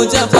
Mujaffar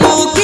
Kalau